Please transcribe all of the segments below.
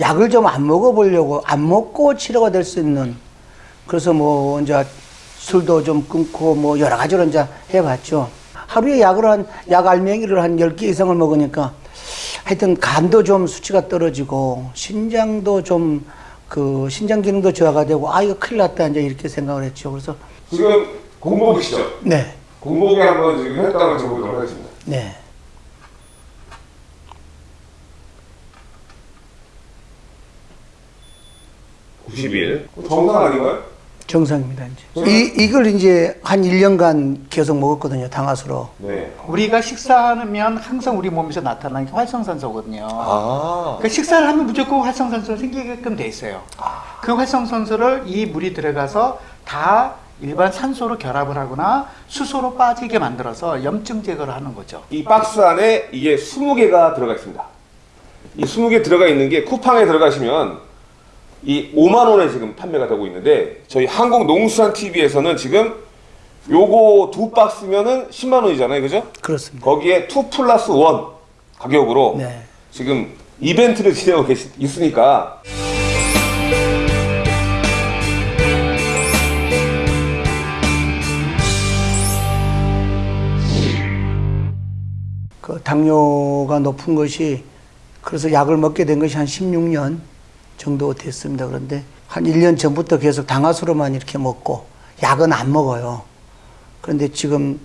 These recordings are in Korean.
약을 좀 안 먹어보려고 안 먹고 치료가 될 수 있는 그래서 뭐 이제 술도 좀 끊고 뭐 여러 가지로 이제 해봤죠. 하루에 약을 한, 약 알맹이를 한 10개 이상을 먹으니까 하여튼 간도 좀 수치가 떨어지고 신장도 좀 그 신장 기능도 저하가 되고 아 이거 큰일 났다 이제 이렇게 생각을 했죠. 그래서 지금 공복이시죠? 네, 공복에 한번 지금 혈당을 재보도록 하겠습니다. 네. (91) 정상 아닌가요? 정상입니다 이제. 이 이걸 이제 한 1년간 계속 먹었거든요. 당화수로. 네. 우리가 식사하면 항상 우리 몸에서 나타나는 게 활성산소거든요. 아. 그 식사를 하면 무조건 활성산소가 생기게끔 돼 있어요. 그 활성산소를 이 물이 들어가서 다 일반 산소로 결합을 하거나 수소로 빠지게 만들어서 염증 제거를 하는 거죠. 이 박스 안에 이게 20개가 들어가 있습니다. 이 20개 들어가 있는 게 쿠팡에 들어가시면 이 5만 원에 지금 판매가 되고 있는데 저희 한국농수산TV에서는 지금 요거 두 박스면은 10만 원이잖아요. 그죠? 그렇습니다. 거기에 2 플러스 1 가격으로 네. 지금 이벤트를 진행하고 계시, 있으니까 그 당뇨가 높은 것이 그래서 약을 먹게 된 것이 한 16년 정도 됐습니다. 그런데 한 1년 전부터 계속 당화수로만 이렇게 먹고 약은 안 먹어요. 그런데 지금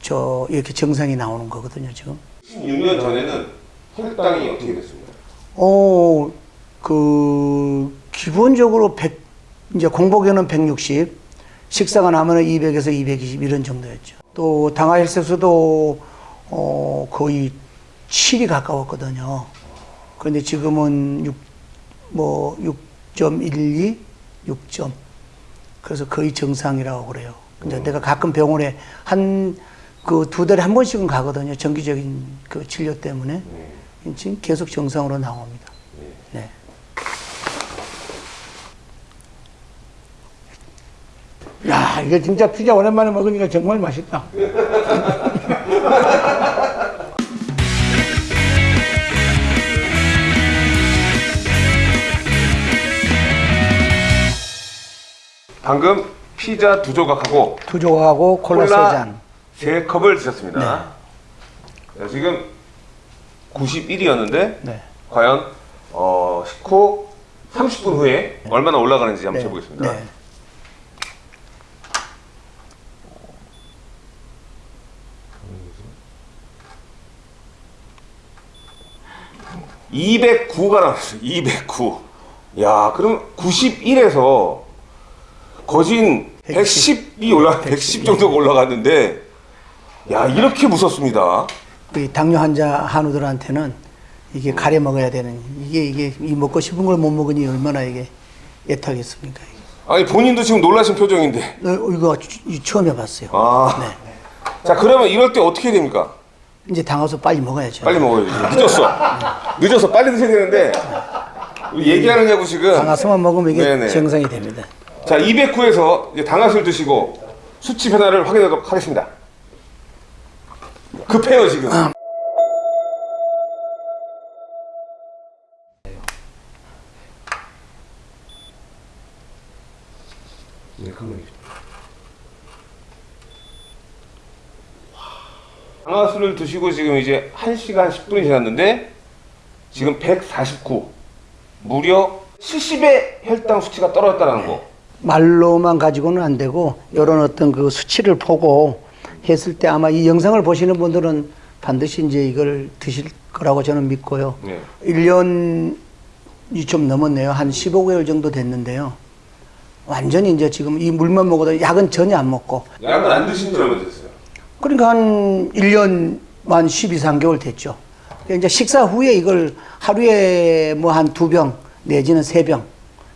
저 이렇게 정상이 나오는 거거든요, 지금. 16년 전에는 혈당이 어떻게 됐습니까? 어, 그 기본적으로 100 이제 공복에는 160, 식사가 나면은 200에서 220 이런 정도였죠. 또 당화 혈색소도 어 거의 7이 가까웠거든요. 그런데 지금은 6, 뭐 6.12, 6점. 그래서 거의 정상이라고 그래요. 근데 내가 가끔 병원에 한 그 두 달에 한 번씩은 가거든요. 정기적인 그 진료 때문에. 지금 계속 정상으로 나옵니다. 네. 야, 이게 진짜 피자 오랜만에 먹으니까 정말 맛있다. 방금 피자 두 조각하고 두 조각하고 콜라, 세 잔. 세 컵을 드셨습니다. 자, 지금 91이었는데 네. 과연 어, 식후 30분 후에 얼마나 올라가는지 한번 네. 해보겠습니다. 네. 네. 209가 나왔어요. 209. 야, 그럼 91에서 거진 110이 올라 110 정도가 올라갔는데 야, 이렇게 무섭습니다. 이 당뇨 환자 한우들한테는 이게 가려 먹어야 되는 이게 이게 이 먹고 싶은 걸 못 먹으니 얼마나 이게 애타겠습니까? 이게. 아니 본인도 지금 놀라신 표정인데. 어, 이거 이- 처음 해봤어요. 아. 네. 자, 그러면 이럴 때 어떻게 됩니까? 이제 당화수 빨리 먹어야죠. 빨리 먹어야지. 늦었어. 늦어서 빨리 드셔야 되는데 우리 얘기하느냐고 지금. 당화수만 먹으면 이게 네네. 정상이 됩니다. 자, 209에서 이제 당화술 드시고 수치 변화를 확인하도록 하겠습니다. 급해요 지금. 네, 당화술을 드시고 지금 이제 1시간 10분이 지났는데 지금 149 무려 70의 혈당 수치가 떨어졌다는 거. 말로만 가지고는 안 되고 이런 어떤 그 수치를 보고 했을 때 아마 이 영상을 보시는 분들은 반드시 이제 이걸 드실 거라고 저는 믿고요. 네. 1년이 좀 넘었네요. 한 15개월 정도 됐는데요. 완전히 이제 지금 이 물만 먹어도 약은 전혀 안 먹고 약은 안 드신 지 얼마 됐어요? 그러니까 한 1년 만 12, 3개월 됐죠. 그러니까 이제 식사 후에 이걸 하루에 뭐 한 두 병 내지는 세 병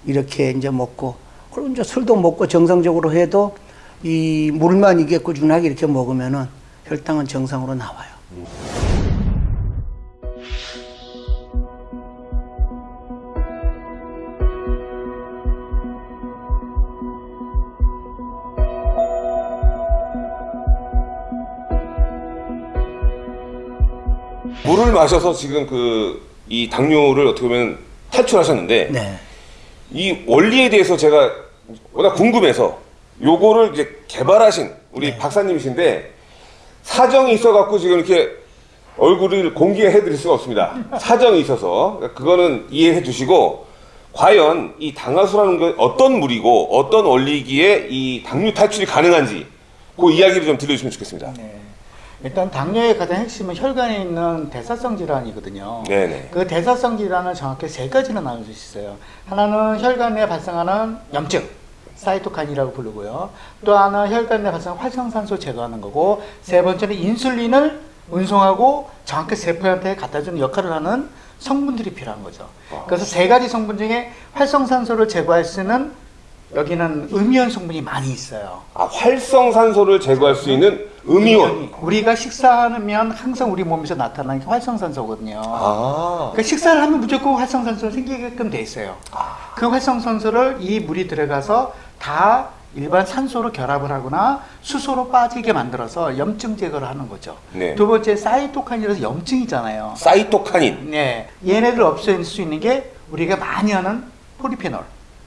이렇게 이제 먹고 그리고 이제 술도 먹고 정상적으로 해도 이 물만 이게 꾸준하게 이렇게 먹으면은 혈당은 정상으로 나와요. 물을 마셔서 지금 그 이 당뇨를 어떻게 보면 탈출하셨는데 네. 이 원리에 대해서 제가 워낙 궁금해서 요거를 이제 개발하신 우리 네. 박사님이신데 사정이 있어갖고 지금 이렇게 얼굴을 공개해 드릴 수가 없습니다. 사정이 있어서 그러니까 그거는 이해해 주시고 과연 이 당화수라는 건 어떤 물이고 어떤 원리기에 이 당류 탈출이 가능한지 그 이야기를 좀 들려주시면 좋겠습니다. 네. 일단 당뇨의 가장 핵심은 혈관에 있는 대사성 질환이거든요. 네네. 그 대사성 질환은 정확히 세 가지로 나눌 수 있어요. 하나는 혈관 내에 발생하는 염증, 사이토카인이라고 부르고요. 또 하나 혈관 내에 발생하는 활성산소 제거하는 거고, 세 번째는 인슐린을 운송하고 정확히 세포한테 갖다 주는 역할을 하는 성분들이 필요한 거죠. 그래서 세 가지 성분 중에 활성산소를 제거할 수 있는 여기는 음이온 성분이 많이 있어요. 아 활성산소를 제거할 수 있는 음이온. 우리가 식사하면 항상 우리 몸에서 나타나는 게 활성산소거든요. 아. 그러니까 식사를 하면 무조건 활성산소가 생기게끔 돼 있어요. 그 활성산소를 이 물이 들어가서 다 일반 산소로 결합을 하거나 수소로 빠지게 만들어서 염증 제거를 하는 거죠. 네. 두 번째 사이토카인이라서 염증이잖아요. 사이토카닌, 네, 얘네들 없앨 수 있는 게 우리가 많이 하는 포리페놀,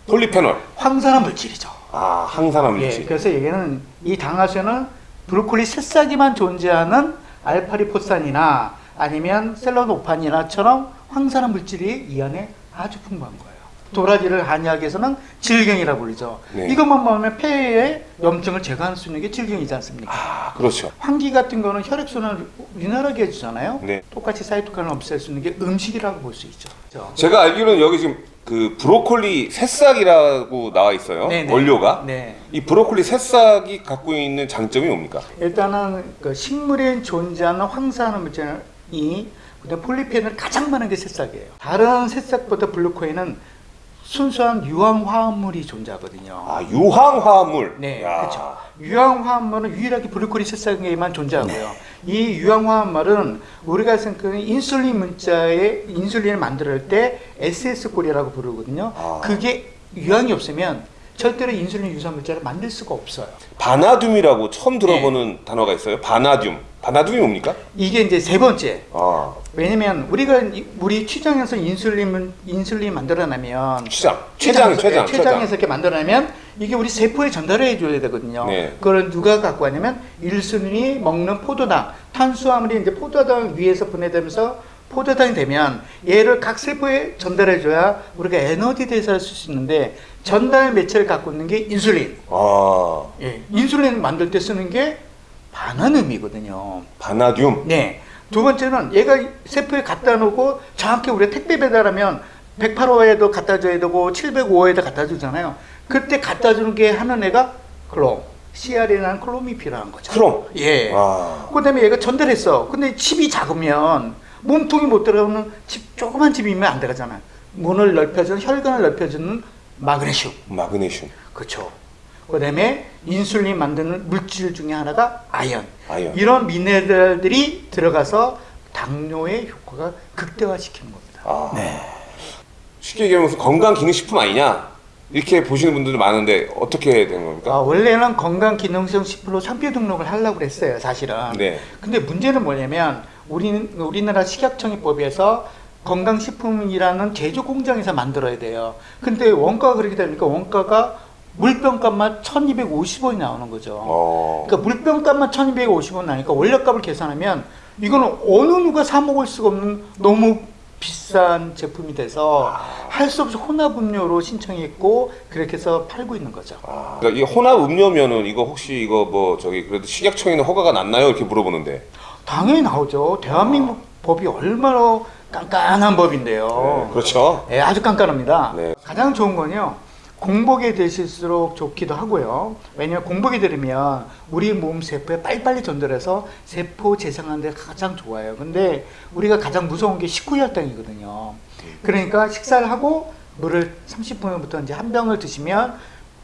폴리페놀. 황산화 물질이죠. 아 항산화 예, 물질. 그래서 얘는 이 당화수는 브로콜리 새싹에만 존재하는 알파리포산이나 아니면 셀러노판이나처럼 황산화 물질이 이 안에 아주 풍부한 거예요. 도라지를 한의학에서는 길경이라고 부르죠. 네. 이것만 먹으면 폐에 염증을 제거할 수 있는 게 길경이지 않습니까? 아 그렇죠. 황기 같은 거는 혈액순환을 원활하게 해주잖아요. 네. 똑같이 사이토카인을 없앨 수 있는 게 음식이라고 볼 수 있죠. 그렇죠? 제가 알기로는 여기 지금 그 브로콜리 새싹이라고 나와 있어요. 네네. 원료가. 네. 이 브로콜리 새싹이 갖고 있는 장점이 뭡니까? 일단은 그 식물에 존재하는 항산화 물질이 그다음 폴리페놀 가장 많은 게 새싹이에요. 다른 새싹보다 블루코인은 순수한 유황 화합물이 존재하거든요. 아 유황 화합물. 네, 야. 그렇죠. 유황 화합물은 유일하게 블루코리 새싹에만 존재하고요. 이 유황 화합물은 우리가 생각하는 인슐린 문자에 인슐린을 만들 때 SS골이라고 부르거든요. 아. 그게 유황이 없으면 절대로 인슐린 유사 물자를 만들 수가 없어요. 바나듐이라고 처음 네. 들어보는 단어가 있어요. 바나듐. 바나듐이 뭡니까? 이게 이제 세 번째. 아 왜냐면 우리가 이- 우리 췌장에서 인슐린 인슐린 만들어내면 췌장. 췌장, 췌장, 네, 췌장에서 이렇게 만들어내면 이게 우리 세포에 전달해 줘야 되거든요. 네. 그걸 누가 갖고 왔냐면 일순위 먹는 포도당, 탄수화물이 이제 포도당 위에서 분해되면서 포도당이 되면 얘를 각 세포에 전달해 줘야 우리가 에너지 대사를 쓸 수 있는데 전달 매체를 갖고 있는 게 인슐린. 아 예, 인슐린 만들 때 쓰는 게 반환음이거든요. 바나듐. 네. 두 번째는 얘가 세포에 갖다 놓고 정확히 우리가 택배 배달하면 108호에도 갖다 줘야 되고 705호에도 갖다 주잖아요. 그때 갖다 주는 게 하는 애가 클롬. CR이라는 클롬이 필요한 거죠. 크롬. 예. 아 그 다음에 얘가 전달했어. 근데 칩이 작으면 몸통이 못 들어가는 칩, 조그만 칩이면 안 들어가잖아요. 문을 넓혀주는, 혈관을 넓혀주는 마그네슘. 마그네슘. 그렇죠. 그다음에 인슐린 만드는 물질 중에 하나가 아연. 아연. 이런 미네랄들이 들어가서 당뇨의 효과가 극대화시키는 겁니다. 아. 쉽게 얘기하면 건강 기능 식품 아니냐 이렇게 보시는 분들도 많은데 어떻게 된 겁니까? 아, 원래는 건강 기능성 식품으로 상표 등록을 하려고 그랬어요, 사실은. 네. 근데 문제는 뭐냐면 우리 우리나라 식약청의 법에서 건강식품이라는 제조 공장에서 만들어야 돼요. 근데 원가가 그렇게 되니까 원가가 물병값만 1,250원이 나오는 거죠. 어. 그러니까 물병값만 1250원 나니까 원료값을 계산하면 이거는 어느 누가 사 먹을 수가 없는 너무 비싼 제품이 돼서 할수 없이 혼합 음료로 신청했고 그렇게 해서 팔고 있는 거죠. 아, 그러니까 이 혼합 음료면은 이거 혹시 이거 뭐 저기 그래도 식약청에는 허가가 났나요? 이렇게 물어보는데. 당연히 나오죠. 대한민국 법이 얼마나 깐깐한 법인데요. 네, 그렇죠. 예, 아주 깐깐합니다. 네. 가장 좋은 건요. 공복에 드실수록 좋기도 하고요. 왜냐하면 공복에 들으면 우리 몸 세포에 빨리빨리 전달해서 세포 재생하는 데 가장 좋아요. 근데 우리가 가장 무서운 게 식후혈당이거든요. 그러니까 식사를 하고 물을 30분 부터 이제 한 병을 드시면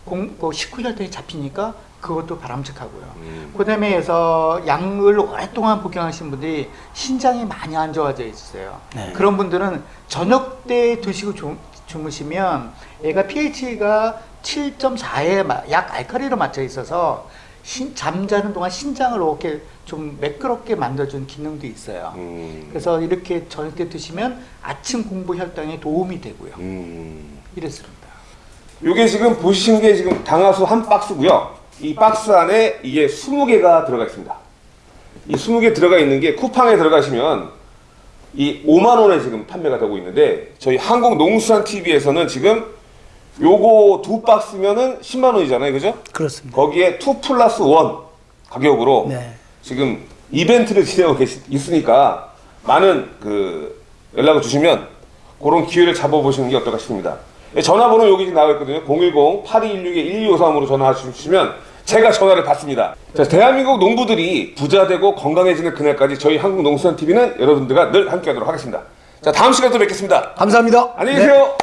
공, 그 식후혈당이 잡히니까 그것도 바람직하고요. 음. 그 다음에 해서 약을 오랫동안 복용하신 분들이 신장이 많이 안 좋아져 있어요. 네. 그런 분들은 저녁 때 드시고 주, 주무시면 얘가 pH가 7.4에 약 알칼리로 맞춰 있어서 신- 잠자는 동안 신장을 이렇게 좀 매끄럽게 만들어주는 기능도 있어요. 음. 그래서 이렇게 저녁 때 드시면 아침 공부 혈당에 도움이 되고요. 음. 이랬습니다. 요게 지금 보시는 게 지금 당화수 한 박스고요. 이 박스 안에 이게 20개가 들어가 있습니다. 이 20개 들어가 있는 게 쿠팡에 들어가시면 이 5만 원에 지금 판매가 되고 있는데 저희 한국농수산 TV에서는 지금 요거 두 박스면은 10만 원이잖아요. 그죠? 그렇습니다. 거기에 2 플러스 1 가격으로 네. 지금 이벤트를 진행하고 계시, 있으니까 많은 그 연락을 주시면 그런 기회를 잡아보시는 게 어떨까 싶습니다. 예, 전화번호 여기 나와 있거든요. 010-8216-1253으로 전화하시면 제가 전화를 받습니다. 자, 대한민국 농부들이 부자 되고 건강해지는 그날까지 저희 한국농수산TV는 여러분들과 늘 함께 하도록 하겠습니다. 자, 다음 시간에 또 뵙겠습니다. 감사합니다. 안녕히 네. 계세요.